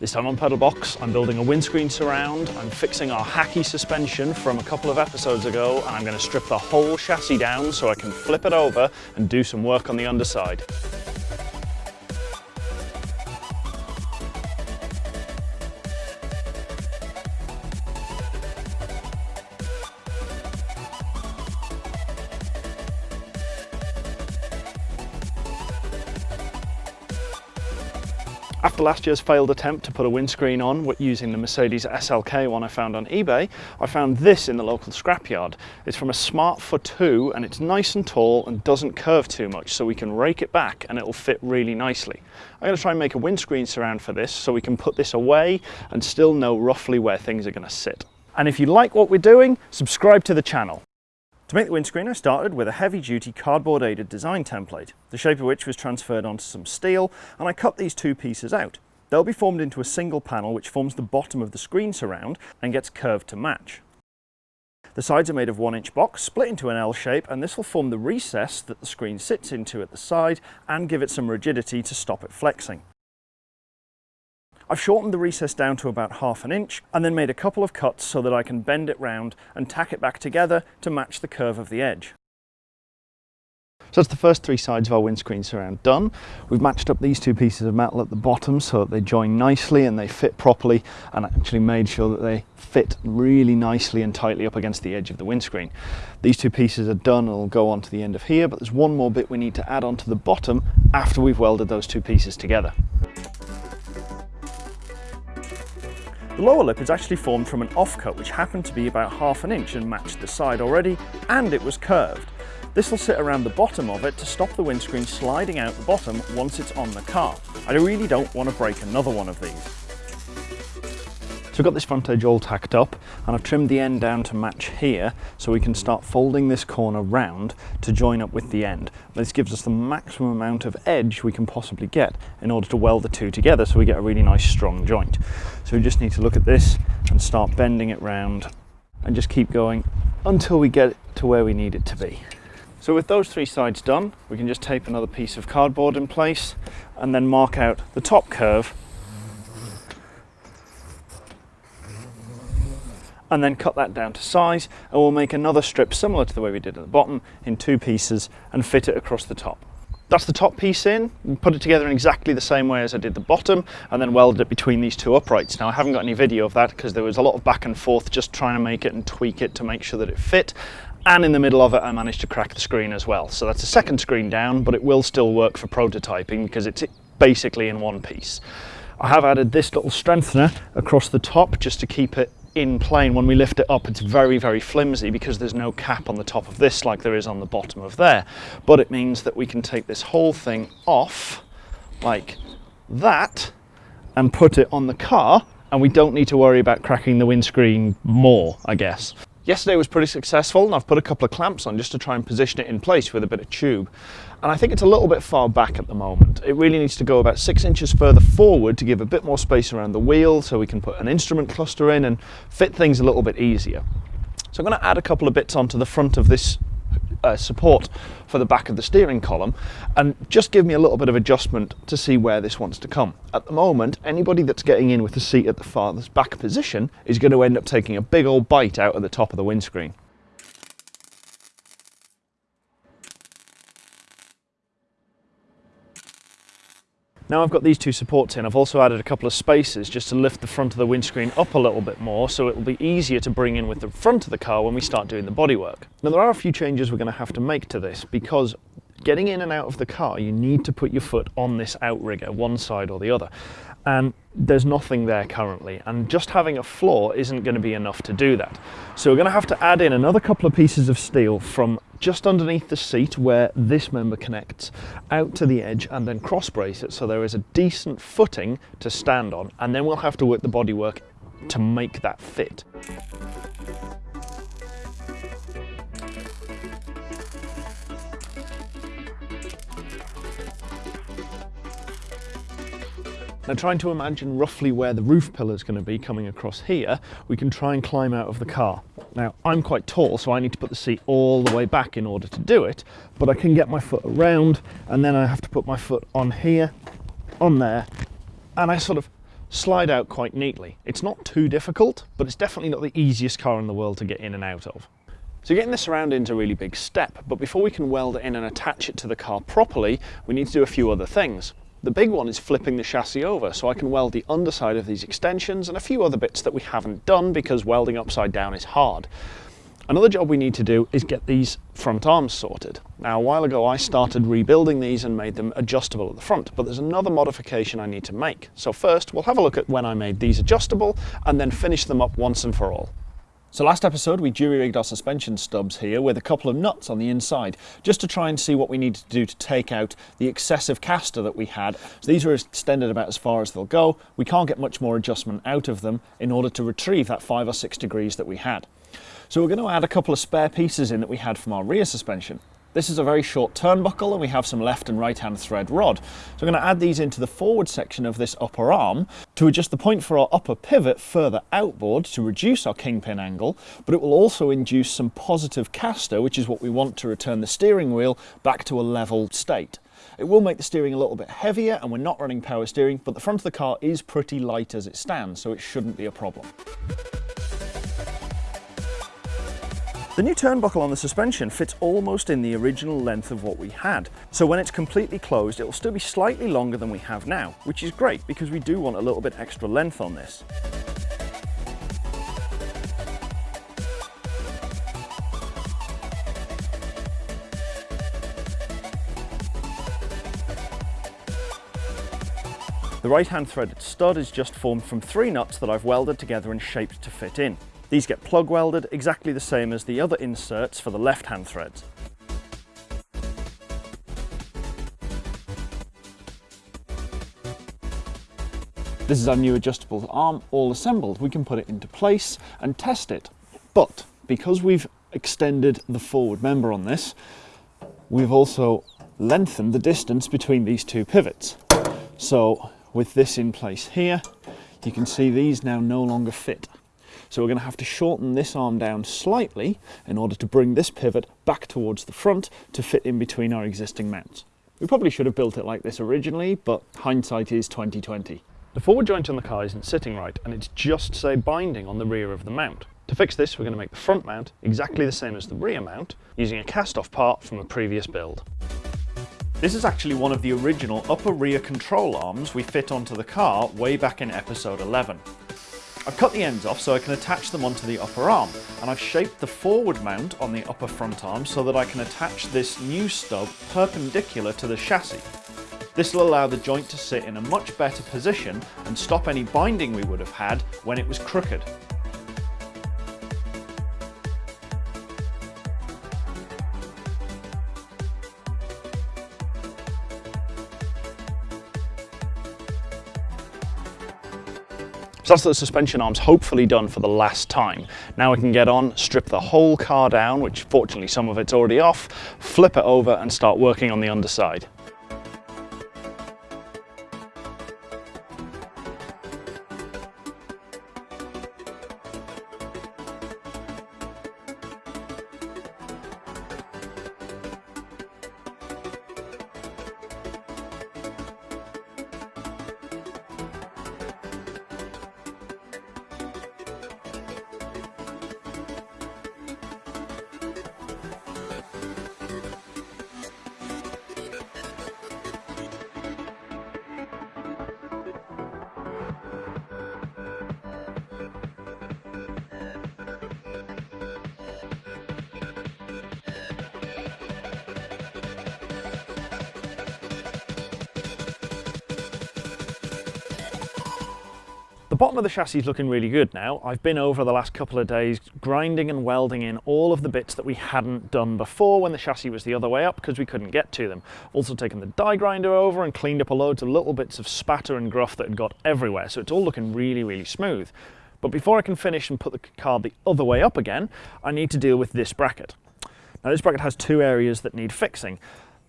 This time on Pedal Box, I'm building a windscreen surround, I'm fixing our hacky suspension from a couple of episodes ago, and I'm going to strip the whole chassis down so I can flip it over and do some work on the underside. After last year's failed attempt to put a windscreen on using the Mercedes SLK one I found on eBay, I found this in the local scrapyard. It's from a Smart ForTwo and it's nice and tall and doesn't curve too much so we can rake it back and it'll fit really nicely. I'm going to try and make a windscreen surround for this so we can put this away and still know roughly where things are going to sit. And if you like what we're doing, subscribe to the channel. To make the windscreen I started with a heavy duty cardboard aided design template, the shape of which was transferred onto some steel and I cut these two pieces out. They'll be formed into a single panel which forms the bottom of the screen surround and gets curved to match. The sides are made of one inch box, split into an L shape, and this will form the recess that the screen sits into at the side and give it some rigidity to stop it flexing. I've shortened the recess down to about half an inch and then made a couple of cuts so that I can bend it round and tack it back together to match the curve of the edge. So that's the first three sides of our windscreen surround done. We've matched up these two pieces of metal at the bottom so that they join nicely and they fit properly and actually made sure that they fit really nicely and tightly up against the edge of the windscreen. These two pieces are done and will go on to the end of here, but there's one more bit we need to add onto the bottom after we've welded those two pieces together. The lower lip is actually formed from an offcut which happened to be about half an inch and matched the side already, and it was curved. This will sit around the bottom of it to stop the windscreen sliding out the bottom once it's on the car. I really don't want to break another one of these. So I've got this front edge all tacked up and I've trimmed the end down to match here so we can start folding this corner round to join up with the end. This gives us the maximum amount of edge we can possibly get in order to weld the two together so we get a really nice strong joint. So we just need to look at this and start bending it round and just keep going until we get to where we need it to be. So with those three sides done, we can just tape another piece of cardboard in place and then mark out the top curve and then cut that down to size and we'll make another strip similar to the way we did at the bottom in two pieces and fit it across the top. That's the top piece in, put it together in exactly the same way as I did the bottom and then welded it between these two uprights. Now I haven't got any video of that because there was a lot of back and forth just trying to make it and tweak it to make sure that it fit and in the middle of it I managed to crack the screen as well. So that's a second screen down but it will still work for prototyping because it's basically in one piece. I have added this little strengthener across the top just to keep it in plane when we lift it up it's very very flimsy because there's no cap on the top of this like there is on the bottom of there. But it means that we can take this whole thing off like that and put it on the car and we don't need to worry about cracking the windscreen more I guess Yesterday was pretty successful and I've put a couple of clamps on just to try and position it in place with a bit of tube. And I think it's a little bit far back at the moment. It really needs to go about six inches further forward to give a bit more space around the wheel so we can put an instrument cluster in and fit things a little bit easier. So I'm going to add a couple of bits onto the front of this uh, support for the back of the steering column and just give me a little bit of adjustment to see where this wants to come. At the moment, anybody that's getting in with the seat at the farthest back position is going to end up taking a big old bite out of the top of the windscreen. Now I've got these two supports in, I've also added a couple of spaces just to lift the front of the windscreen up a little bit more so it will be easier to bring in with the front of the car when we start doing the bodywork. Now there are a few changes we're going to have to make to this because getting in and out of the car you need to put your foot on this outrigger, one side or the other. And there's nothing there currently and just having a floor isn't going to be enough to do that. So we're going to have to add in another couple of pieces of steel from just underneath the seat where this member connects out to the edge and then cross brace it so there is a decent footing to stand on and then we'll have to work the bodywork to make that fit. Now trying to imagine roughly where the roof pillar is going to be coming across here, we can try and climb out of the car. Now I'm quite tall so I need to put the seat all the way back in order to do it, but I can get my foot around and then I have to put my foot on here, on there, and I sort of slide out quite neatly. It's not too difficult, but it's definitely not the easiest car in the world to get in and out of. So getting this around is a really big step, but before we can weld it in and attach it to the car properly, we need to do a few other things. The big one is flipping the chassis over so I can weld the underside of these extensions and a few other bits that we haven't done because welding upside down is hard. Another job we need to do is get these front arms sorted. Now a while ago I started rebuilding these and made them adjustable at the front, but there's another modification I need to make. So first we'll have a look at when I made these adjustable and then finish them up once and for all. So last episode we jury-rigged our suspension stubs here with a couple of nuts on the inside, just to try and see what we needed to do to take out the excessive caster that we had. So these are extended about as far as they'll go. We can't get much more adjustment out of them in order to retrieve that five or six degrees that we had. So we're going to add a couple of spare pieces in that we had from our rear suspension. This is a very short turnbuckle and we have some left and right hand thread rod. So I'm going to add these into the forward section of this upper arm to adjust the point for our upper pivot further outboard to reduce our kingpin angle, but it will also induce some positive caster, which is what we want to return the steering wheel back to a level state. It will make the steering a little bit heavier and we're not running power steering, but the front of the car is pretty light as it stands, so it shouldn't be a problem. The new turnbuckle on the suspension fits almost in the original length of what we had. So when it's completely closed, it will still be slightly longer than we have now, which is great because we do want a little bit extra length on this. The right hand threaded stud is just formed from three nuts that I've welded together and shaped to fit in. These get plug welded exactly the same as the other inserts for the left-hand threads. This is our new adjustable arm, all assembled. We can put it into place and test it. But because we've extended the forward member on this, we've also lengthened the distance between these two pivots. So with this in place here, you can see these now no longer fit. So we're going to have to shorten this arm down slightly in order to bring this pivot back towards the front to fit in between our existing mounts. We probably should have built it like this originally, but hindsight is 2020. The forward joint on the car isn't sitting right and it's just say binding on the rear of the mount. To fix this we're going to make the front mount exactly the same as the rear mount using a cast off part from a previous build. This is actually one of the original upper rear control arms we fit onto the car way back in episode 11. I've cut the ends off so I can attach them onto the upper arm and I've shaped the forward mount on the upper front arm so that I can attach this new stub perpendicular to the chassis. This will allow the joint to sit in a much better position and stop any binding we would have had when it was crooked. So that's the suspension arms hopefully done for the last time. Now we can get on, strip the whole car down, which fortunately some of it's already off, flip it over and start working on the underside. Bottom of the chassis is looking really good now. I've been over the last couple of days grinding and welding in all of the bits that we hadn't done before when the chassis was the other way up because we couldn't get to them. Also taken the die grinder over and cleaned up a loads of little bits of spatter and gruff that had got everywhere. So it's all looking really, really smooth. But before I can finish and put the car the other way up again, I need to deal with this bracket. Now this bracket has two areas that need fixing.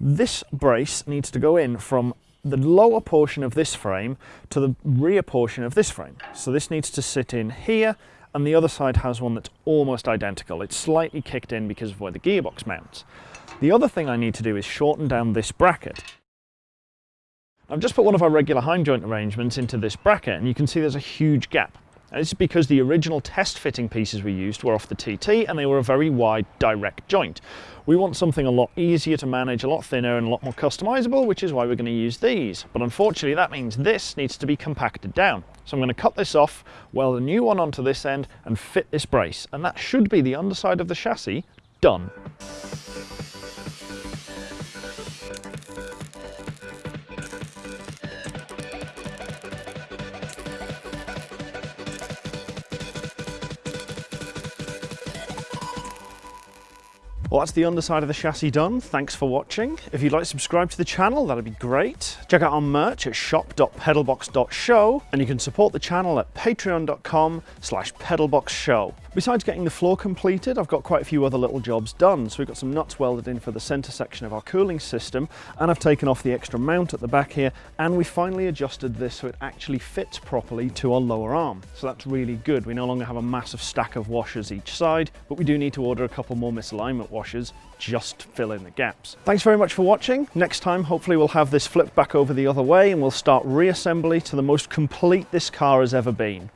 This brace needs to go in from the lower portion of this frame to the rear portion of this frame. So this needs to sit in here and the other side has one that's almost identical. It's slightly kicked in because of where the gearbox mounts. The other thing I need to do is shorten down this bracket. I've just put one of our regular Heim joint arrangements into this bracket and you can see there's a huge gap. And this is because the original test fitting pieces we used were off the TT and they were a very wide direct joint. We want something a lot easier to manage, a lot thinner and a lot more customizable, which is why we're going to use these. But unfortunately that means this needs to be compacted down. So I'm going to cut this off, weld a new one onto this end and fit this brace. And that should be the underside of the chassis done. Well, that's the underside of the chassis done. Thanks for watching. If you'd like to subscribe to the channel, that'd be great. Check out our merch at shop.pedalbox.show, and you can support the channel at patreon.com slash pedalboxshow. Besides getting the floor completed, I've got quite a few other little jobs done. So we've got some nuts welded in for the center section of our cooling system, and I've taken off the extra mount at the back here, and we finally adjusted this so it actually fits properly to our lower arm. So that's really good. We no longer have a massive stack of washers each side, but we do need to order a couple more misalignment washers just to fill in the gaps. Thanks very much for watching. Next time, hopefully we'll have this flipped back over the other way and we'll start reassembly to the most complete this car has ever been.